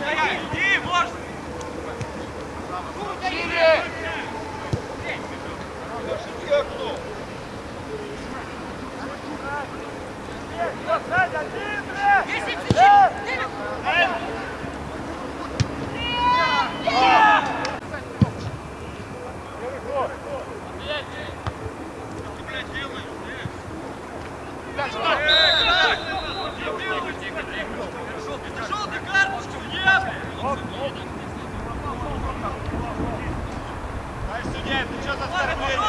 Иди, можно! Шире! Судья, ты что за стартуешь?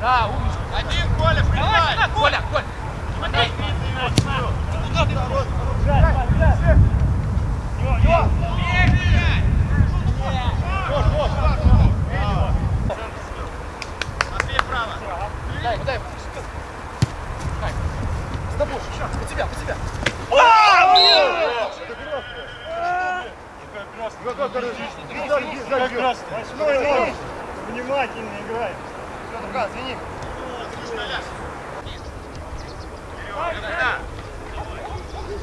Да, умница. Один, Коля, принимай. Давай, Коля, Коля. Смотри. Дай, дай. Дай. Сдобушь. По тебя, по тебя. Восьмой номер. Внимательно играем. Все, извини.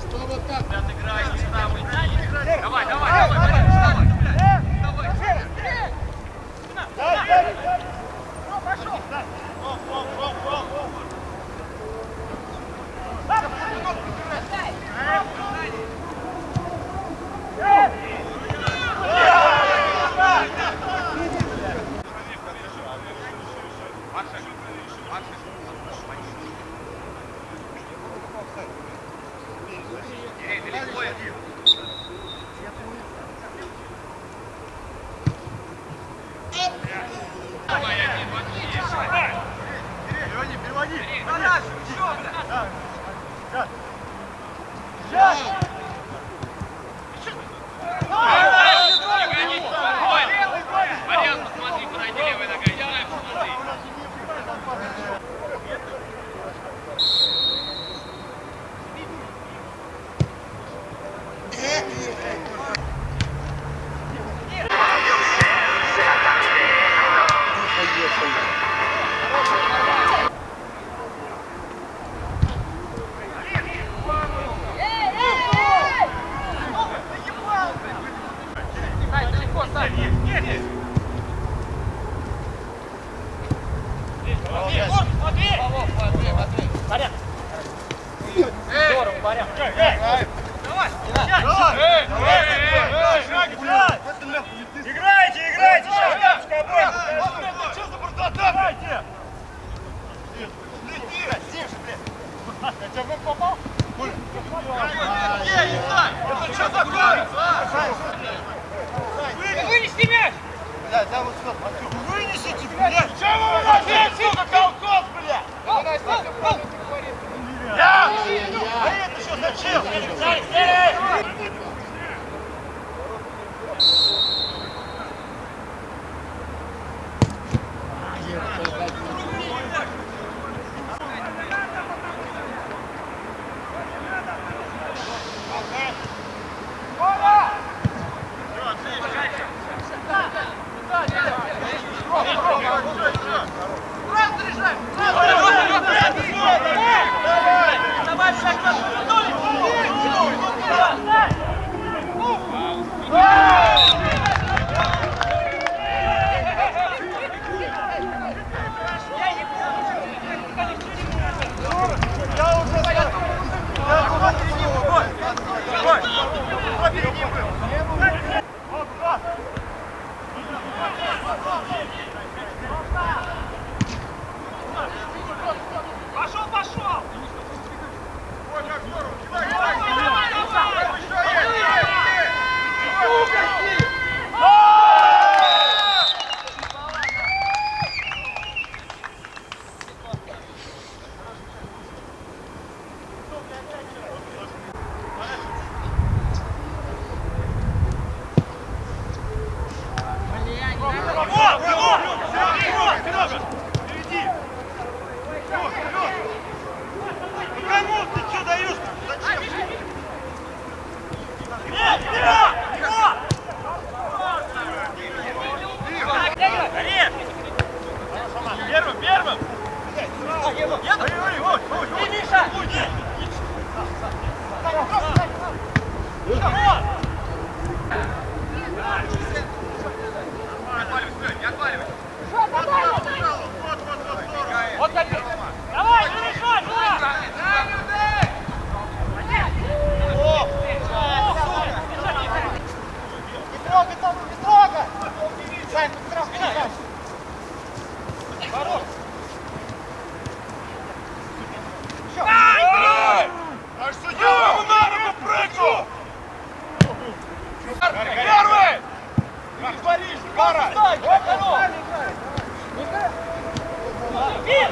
Что вот так? Давай, давай, давай, давай, давай. Саша, еще! Сейчас! Сейчас!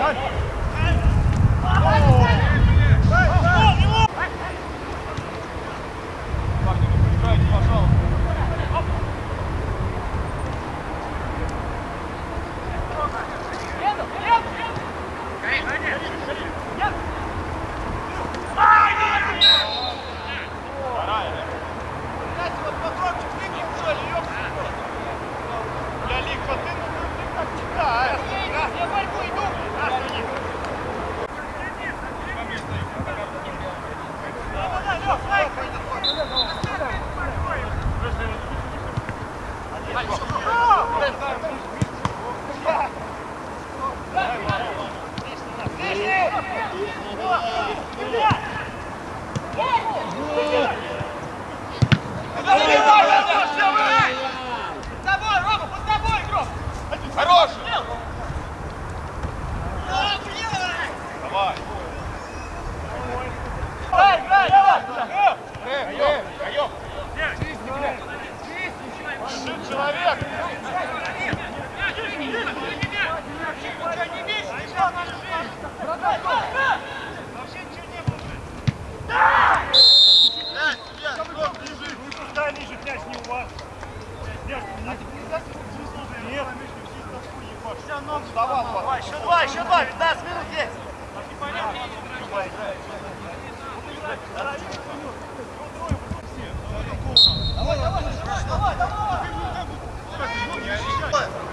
哎 же пляж не у вас. Пляж не Нет. Ну, давай, еще два, еще два, 15 минут здесь. Давай, давай, давай, давай.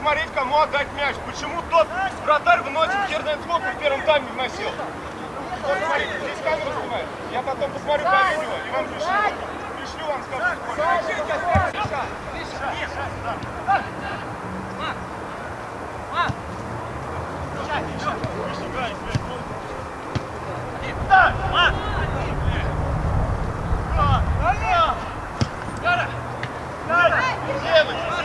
смотреть, кому отдать мяч. Почему тот вратарь вносит херное слово в первом тайме вносил? Вот смотрите, здесь камера снимает. Я потом посмотрю по видео и вам пришлю. Пришлю вам, скажу. Миша, Миша, Миша. Девочки!